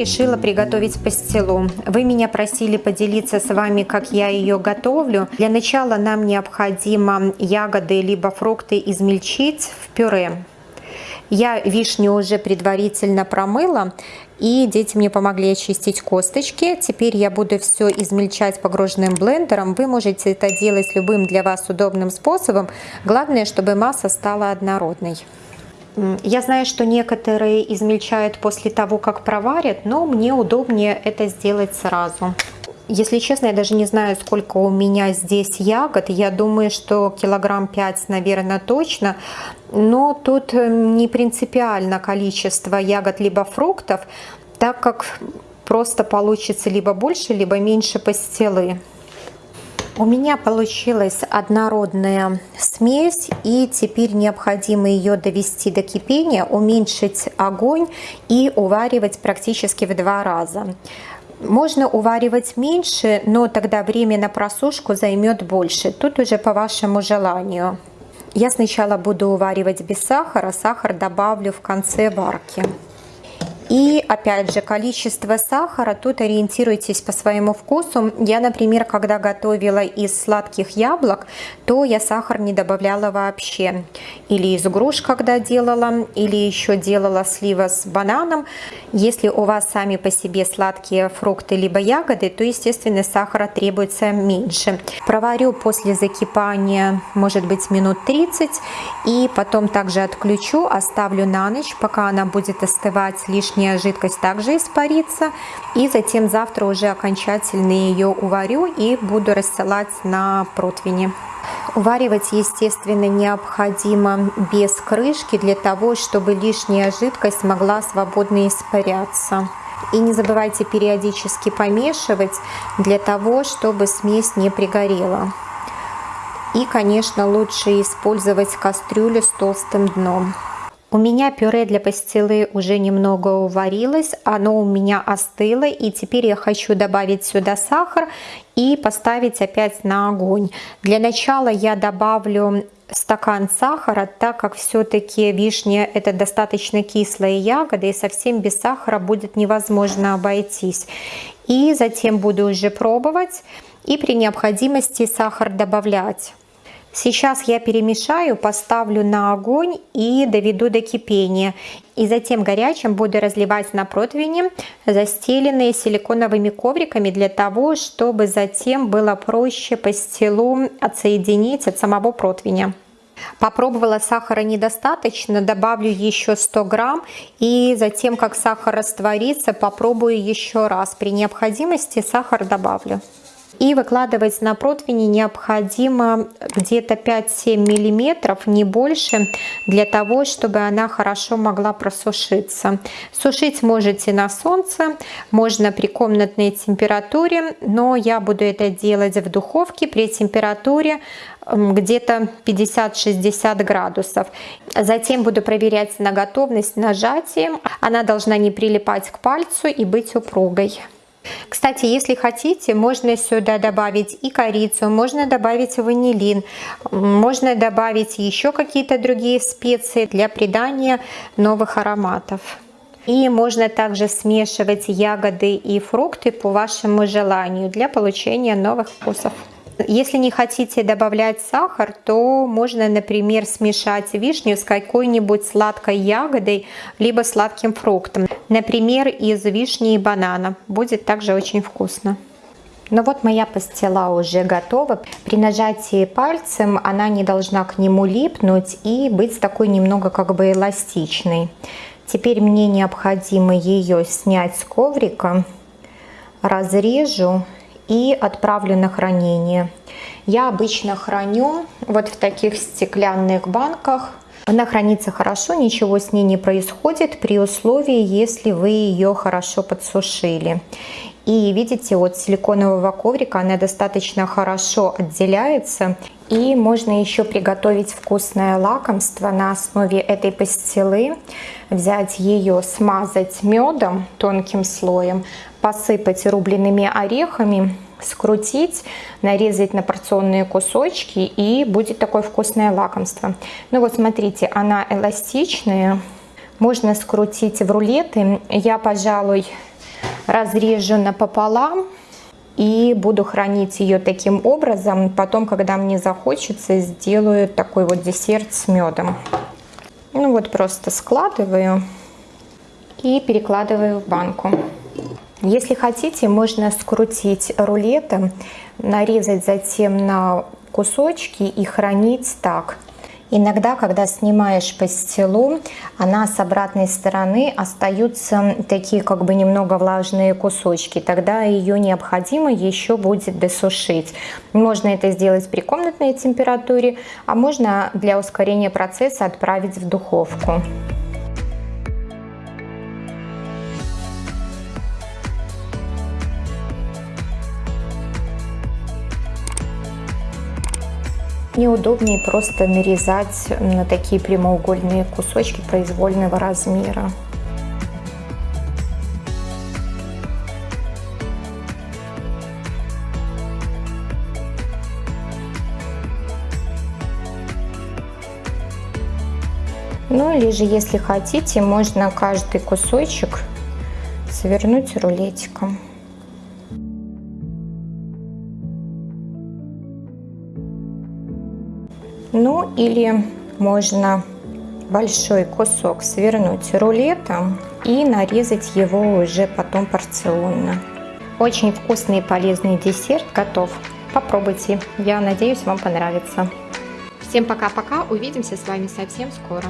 Решила приготовить пастилу. Вы меня просили поделиться с вами, как я ее готовлю. Для начала нам необходимо ягоды либо фрукты измельчить в пюре. Я вишню уже предварительно промыла, и дети мне помогли очистить косточки. Теперь я буду все измельчать погруженным блендером. Вы можете это делать любым для вас удобным способом. Главное, чтобы масса стала однородной. Я знаю, что некоторые измельчают после того, как проварят, но мне удобнее это сделать сразу. Если честно, я даже не знаю, сколько у меня здесь ягод. Я думаю, что килограмм 5, наверное, точно. Но тут э, не принципиально количество ягод либо фруктов, так как просто получится либо больше, либо меньше пастилы. У меня получилась однородная смесь, и теперь необходимо ее довести до кипения, уменьшить огонь и уваривать практически в два раза. Можно уваривать меньше, но тогда время на просушку займет больше. Тут уже по вашему желанию. Я сначала буду уваривать без сахара, сахар добавлю в конце варки. И опять же, количество сахара, тут ориентируйтесь по своему вкусу. Я, например, когда готовила из сладких яблок, то я сахар не добавляла вообще. Или из груш, когда делала, или еще делала слива с бананом. Если у вас сами по себе сладкие фрукты либо ягоды, то, естественно, сахара требуется меньше. Проварю после закипания, может быть, минут 30, и потом также отключу, оставлю на ночь, пока она будет остывать лишний лишняя жидкость также испарится. И затем завтра уже окончательно ее уварю и буду рассылать на противне. Уваривать, естественно, необходимо без крышки для того, чтобы лишняя жидкость могла свободно испаряться. И не забывайте периодически помешивать для того, чтобы смесь не пригорела. И, конечно, лучше использовать кастрюлю с толстым дном. У меня пюре для пастилы уже немного уварилось, оно у меня остыло, и теперь я хочу добавить сюда сахар и поставить опять на огонь. Для начала я добавлю стакан сахара, так как все-таки вишня это достаточно кислая ягода, и совсем без сахара будет невозможно обойтись. И затем буду уже пробовать, и при необходимости сахар добавлять. Сейчас я перемешаю, поставлю на огонь и доведу до кипения. И затем горячим буду разливать на противни, застеленные силиконовыми ковриками, для того, чтобы затем было проще пастилу отсоединить от самого противня. Попробовала сахара недостаточно, добавлю еще 100 грамм и затем, как сахар растворится, попробую еще раз. При необходимости сахар добавлю. И выкладывать на противни необходимо где-то 5-7 миллиметров, не больше, для того, чтобы она хорошо могла просушиться. Сушить можете на солнце, можно при комнатной температуре, но я буду это делать в духовке при температуре где-то 50-60 градусов. Затем буду проверять на готовность нажатием. Она должна не прилипать к пальцу и быть упругой. Кстати, если хотите, можно сюда добавить и корицу, можно добавить ванилин, можно добавить еще какие-то другие специи для придания новых ароматов. И можно также смешивать ягоды и фрукты по вашему желанию для получения новых вкусов. Если не хотите добавлять сахар, то можно, например, смешать вишню с какой-нибудь сладкой ягодой, либо сладким фруктом. Например, из вишни и банана. Будет также очень вкусно. Ну вот моя пастила уже готова. При нажатии пальцем она не должна к нему липнуть и быть такой немного как бы эластичной. Теперь мне необходимо ее снять с коврика, разрежу и отправлю на хранение. Я обычно храню вот в таких стеклянных банках. Она хранится хорошо, ничего с ней не происходит при условии, если вы ее хорошо подсушили. И видите, от силиконового коврика она достаточно хорошо отделяется. И можно еще приготовить вкусное лакомство на основе этой пастилы. Взять ее, смазать медом тонким слоем, посыпать рубленными орехами, скрутить, нарезать на порционные кусочки и будет такое вкусное лакомство. Ну вот смотрите, она эластичная, можно скрутить в рулеты. Я, пожалуй, разрежу напополам и буду хранить ее таким образом. Потом, когда мне захочется, сделаю такой вот десерт с медом. Ну вот просто складываю и перекладываю в банку. Если хотите, можно скрутить рулетом, нарезать затем на кусочки и хранить так. Иногда, когда снимаешь пастилу, она с обратной стороны остаются такие как бы немного влажные кусочки. Тогда ее необходимо еще будет досушить. Можно это сделать при комнатной температуре, а можно для ускорения процесса отправить в духовку. Мне удобнее просто нарезать на такие прямоугольные кусочки произвольного размера. Ну или же, если хотите, можно каждый кусочек свернуть рулетиком. Ну или можно большой кусок свернуть рулетом и нарезать его уже потом порционно. Очень вкусный и полезный десерт готов. Попробуйте. Я надеюсь, вам понравится. Всем пока-пока. Увидимся с вами совсем скоро.